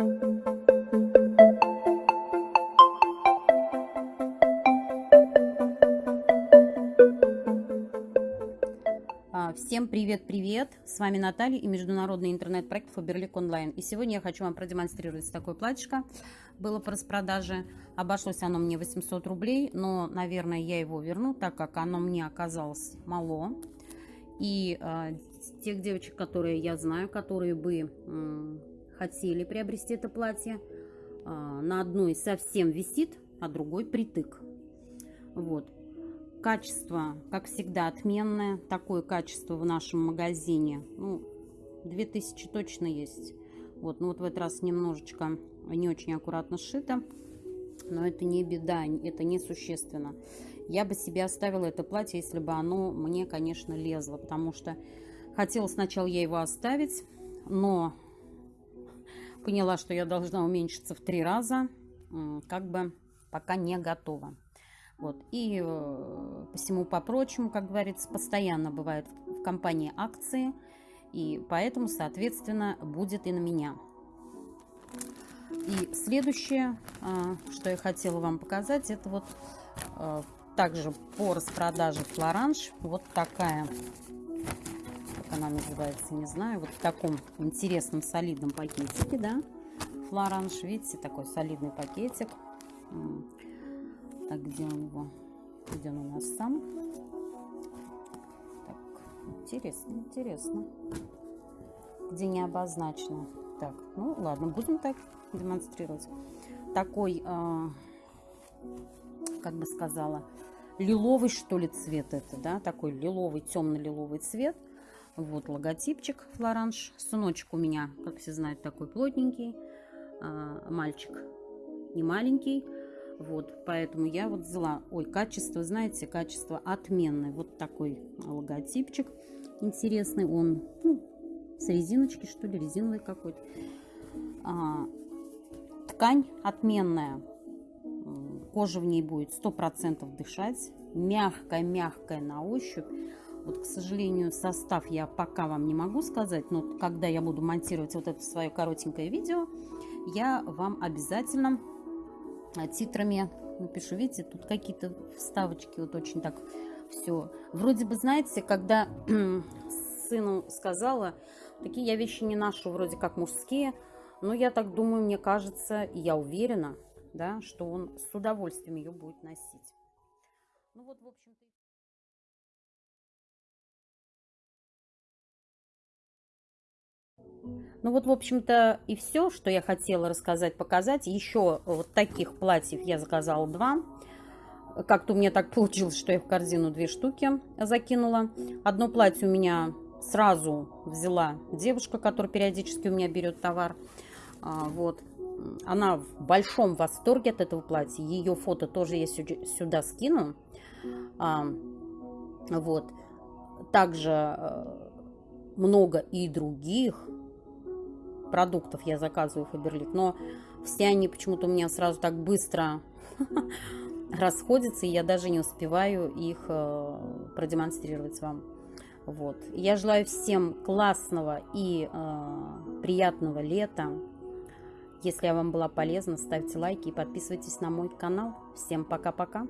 А, всем привет-привет! С вами Наталья и международный интернет-проект Фаберлик Онлайн. И сегодня я хочу вам продемонстрировать такое платьишко. Было по распродаже. Обошлось оно мне 800 рублей, но, наверное, я его верну, так как оно мне оказалось мало. И э, тех девочек, которые я знаю, которые бы хотели приобрести это платье, э, на одной совсем висит, а другой притык. Вот. Качество, как всегда, отменное. Такое качество в нашем магазине. Ну, 2000 точно есть. Вот, ну вот в этот раз немножечко не очень аккуратно сшито. Но это не беда, это не существенно. Я бы себе оставила это платье, если бы оно мне, конечно, лезло. Потому что хотела сначала я его оставить, но поняла, что я должна уменьшиться в три раза. Как бы пока не готова. Вот. И э, по всему по прочему, как говорится, постоянно бывает в компании акции. И поэтому, соответственно, будет и на меня. И следующее, э, что я хотела вам показать, это вот э, также по распродаже флоранж. Вот такая, как она называется, не знаю, вот в таком интересном солидном пакетике, да, флоранж. Видите, такой солидный пакетик. Так, где он его? Где он у нас сам? Так, интересно, интересно. Где не обозначено. Так, ну ладно, будем так демонстрировать. Такой, э, как бы сказала, лиловый что ли цвет это, да? Такой лиловый, темно-лиловый цвет. Вот логотипчик Флоранж. Сыночек у меня, как все знают, такой плотненький. Э, мальчик не маленький. Вот, поэтому я вот взяла, ой, качество, знаете, качество отменное. Вот такой логотипчик интересный, он ну, с резиночки, что ли, резиновый какой-то. А, ткань отменная, кожа в ней будет сто процентов дышать, мягкая-мягкая на ощупь. Вот, к сожалению, состав я пока вам не могу сказать, но когда я буду монтировать вот это свое коротенькое видео, я вам обязательно а, титрами напишу. Видите, тут какие-то вставочки, вот очень так все. Вроде бы, знаете, когда сыну сказала, такие я вещи не ношу, вроде как мужские, но я так думаю, мне кажется, и я уверена, да, что он с удовольствием ее будет носить. Ну вот, в общем-то... Ну вот, в общем-то, и все, что я хотела рассказать, показать. Еще вот таких платьев я заказала два. Как-то у меня так получилось, что я в корзину две штуки закинула. Одно платье у меня сразу взяла девушка, которая периодически у меня берет товар. А, вот. Она в большом восторге от этого платья. Ее фото тоже я сюда скину. А, вот. Также э, много и других продуктов я заказываю Фаберлик, но все они почему-то у меня сразу так быстро расходятся, и я даже не успеваю их э, продемонстрировать вам. Вот. Я желаю всем классного и э, приятного лета. Если я вам была полезна, ставьте лайки и подписывайтесь на мой канал. Всем пока-пока!